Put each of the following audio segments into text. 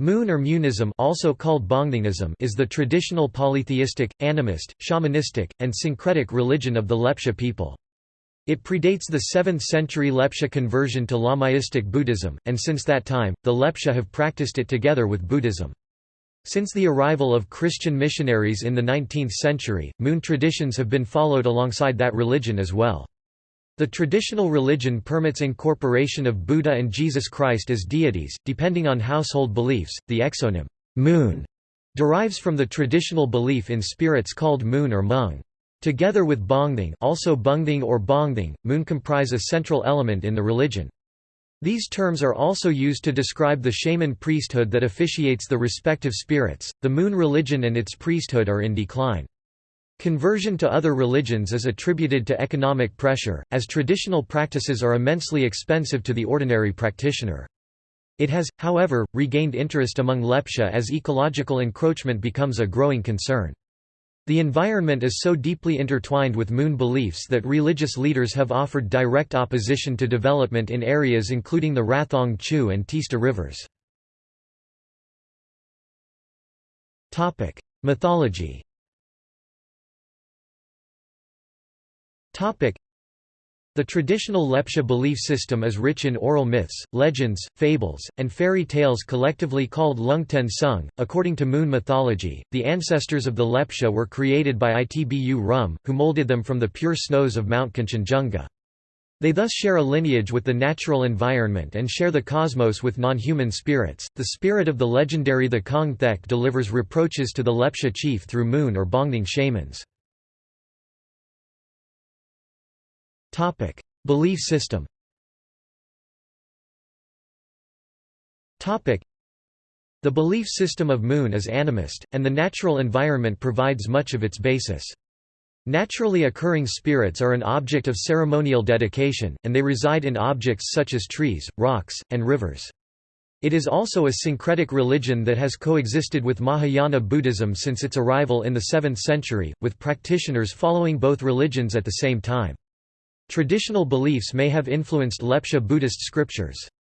Moon or Munism also called Bongthingism is the traditional polytheistic, animist, shamanistic, and syncretic religion of the Lepcha people. It predates the 7th century Lepcha conversion to Lamaistic Buddhism, and since that time, the Lepcha have practiced it together with Buddhism. Since the arrival of Christian missionaries in the 19th century, moon traditions have been followed alongside that religion as well. The traditional religion permits incorporation of Buddha and Jesus Christ as deities, depending on household beliefs. The exonym moon derives from the traditional belief in spirits called moon or mung. Together with bongthing, also bungding or bongthing, moon comprise a central element in the religion. These terms are also used to describe the shaman priesthood that officiates the respective spirits. The moon religion and its priesthood are in decline. Conversion to other religions is attributed to economic pressure, as traditional practices are immensely expensive to the ordinary practitioner. It has, however, regained interest among Lepcha as ecological encroachment becomes a growing concern. The environment is so deeply intertwined with moon beliefs that religious leaders have offered direct opposition to development in areas including the Rathong Chu and Tista rivers. Mythology The traditional Lepcha belief system is rich in oral myths, legends, fables, and fairy tales collectively called Lungten Sung. According to moon mythology, the ancestors of the Lepcha were created by Itbu Rum, who molded them from the pure snows of Mount Kanchenjunga. They thus share a lineage with the natural environment and share the cosmos with non-human spirits. The spirit of the legendary Thekong Thek delivers reproaches to the Lepcha chief through moon or Bongthing shamans. Topic: Belief system. Topic: The belief system of Moon is animist, and the natural environment provides much of its basis. Naturally occurring spirits are an object of ceremonial dedication, and they reside in objects such as trees, rocks, and rivers. It is also a syncretic religion that has coexisted with Mahayana Buddhism since its arrival in the 7th century, with practitioners following both religions at the same time. Traditional beliefs may have influenced Lepcha Buddhist scriptures.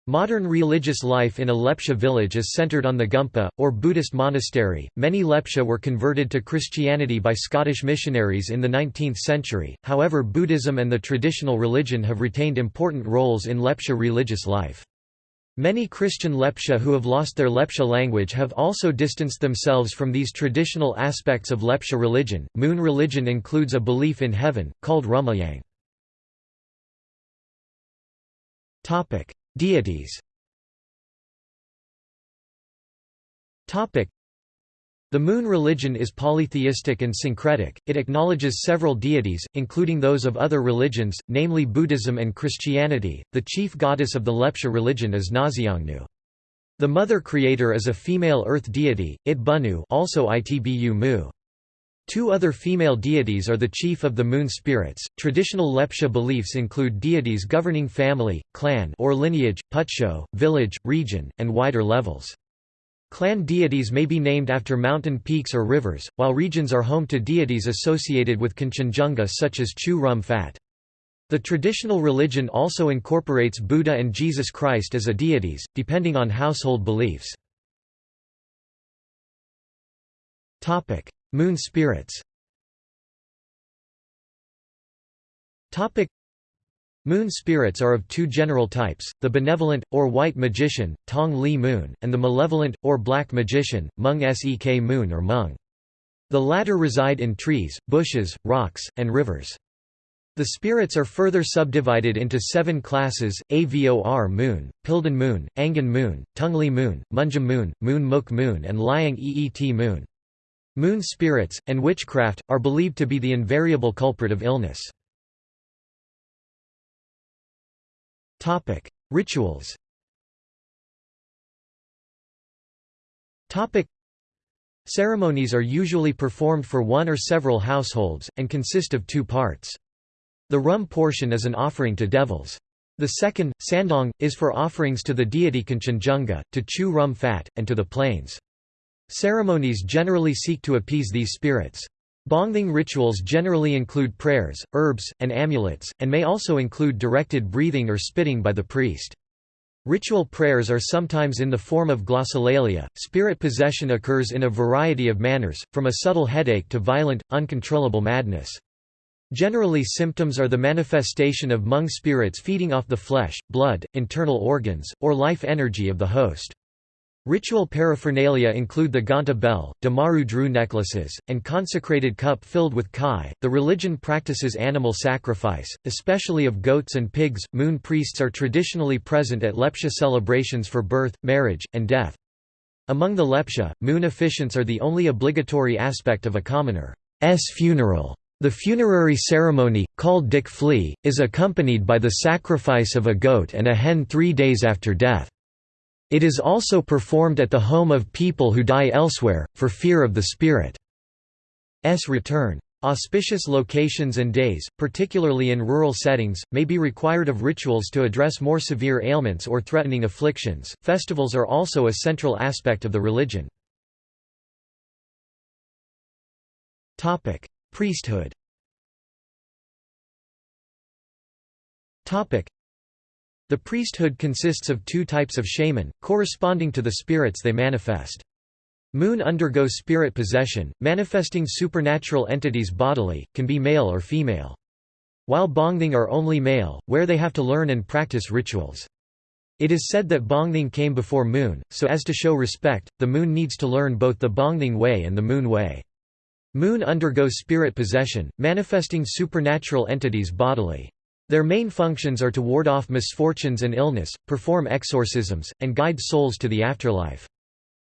Modern religious life in a Lepcha village is centered on the Gumpa, or Buddhist monastery. Many Lepcha were converted to Christianity by Scottish missionaries in the 19th century, however, Buddhism and the traditional religion have retained important roles in Lepcha religious life. Many Christian Lepcha who have lost their Lepcha language have also distanced themselves from these traditional aspects of Lepcha religion. Moon religion includes a belief in heaven, called Rumayang. Topic: Deities. Topic: The moon religion is polytheistic and syncretic. It acknowledges several deities, including those of other religions, namely Buddhism and Christianity. The chief goddess of the Lepcha religion is Naziangnu. The mother creator is a female earth deity, Itbunu, also Itbu Mu. Two other female deities are the chief of the moon spirits. Traditional Lepcha beliefs include deities governing family, clan or lineage, putsho, village, region, and wider levels. Clan deities may be named after mountain peaks or rivers, while regions are home to deities associated with Kanchenjunga such as Chu Rum Phat. The traditional religion also incorporates Buddha and Jesus Christ as a deities, depending on household beliefs. Moon spirits Moon spirits are of two general types, the benevolent, or white magician, Tong Li Moon, and the malevolent, or black magician, Mung Sek Moon or Mung. The latter reside in trees, bushes, rocks, and rivers. The spirits are further subdivided into seven classes, Avor Moon, Pildan Moon, Angan Moon, Tungli Moon, Munjam Moon, Moon Muk Moon and Liang Eet Moon. Moon spirits, and witchcraft, are believed to be the invariable culprit of illness. Rituals Ceremonies are usually performed for one or several households, and consist of two parts. The rum portion is an offering to devils. The second, sandong, is for offerings to the deity Kanchenjunga, to Chu Rum fat, and to the plains. Ceremonies generally seek to appease these spirits. Bongthing rituals generally include prayers, herbs, and amulets, and may also include directed breathing or spitting by the priest. Ritual prayers are sometimes in the form of glossolalia. Spirit possession occurs in a variety of manners, from a subtle headache to violent, uncontrollable madness. Generally symptoms are the manifestation of mung spirits feeding off the flesh, blood, internal organs, or life energy of the host. Ritual paraphernalia include the Ganta bell, Damaru Dru necklaces, and consecrated cup filled with kai. The religion practices animal sacrifice, especially of goats and pigs. Moon priests are traditionally present at Lepcha celebrations for birth, marriage, and death. Among the Lepcha, moon officiants are the only obligatory aspect of a commoner's funeral. The funerary ceremony, called dik flea, is accompanied by the sacrifice of a goat and a hen three days after death. It is also performed at the home of people who die elsewhere, for fear of the spirit's return. Auspicious locations and days, particularly in rural settings, may be required of rituals to address more severe ailments or threatening afflictions. Festivals are also a central aspect of the religion. Topic: Priesthood The priesthood consists of two types of shaman, corresponding to the spirits they manifest. Moon undergo spirit possession, manifesting supernatural entities bodily, can be male or female. While Bongthing are only male, where they have to learn and practice rituals. It is said that Bongthing came before Moon, so as to show respect, the Moon needs to learn both the Bongthing way and the Moon way. Moon undergo spirit possession, manifesting supernatural entities bodily. Their main functions are to ward off misfortunes and illness, perform exorcisms, and guide souls to the afterlife.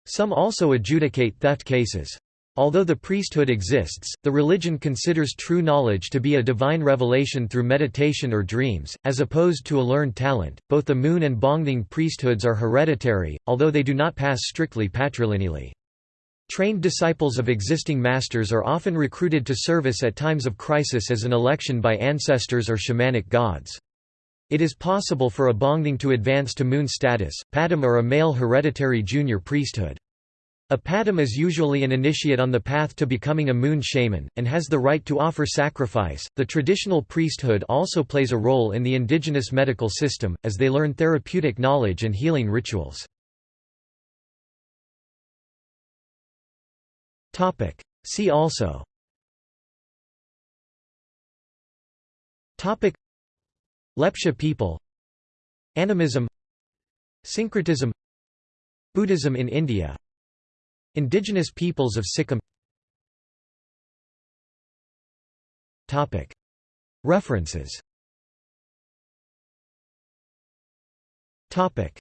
Some also adjudicate theft cases. Although the priesthood exists, the religion considers true knowledge to be a divine revelation through meditation or dreams, as opposed to a learned talent. Both the Moon and Bongthing priesthoods are hereditary, although they do not pass strictly patrilineally. Trained disciples of existing masters are often recruited to service at times of crisis as an election by ancestors or shamanic gods. It is possible for a Bongthing to advance to moon status, Padam or a male hereditary junior priesthood. A Padam is usually an initiate on the path to becoming a moon shaman, and has the right to offer sacrifice. The traditional priesthood also plays a role in the indigenous medical system, as they learn therapeutic knowledge and healing rituals. Topic. See also. Topic. Lepcha people. Animism. Syncretism. Buddhism in India. Indigenous peoples of Sikkim. Topic. References. Topic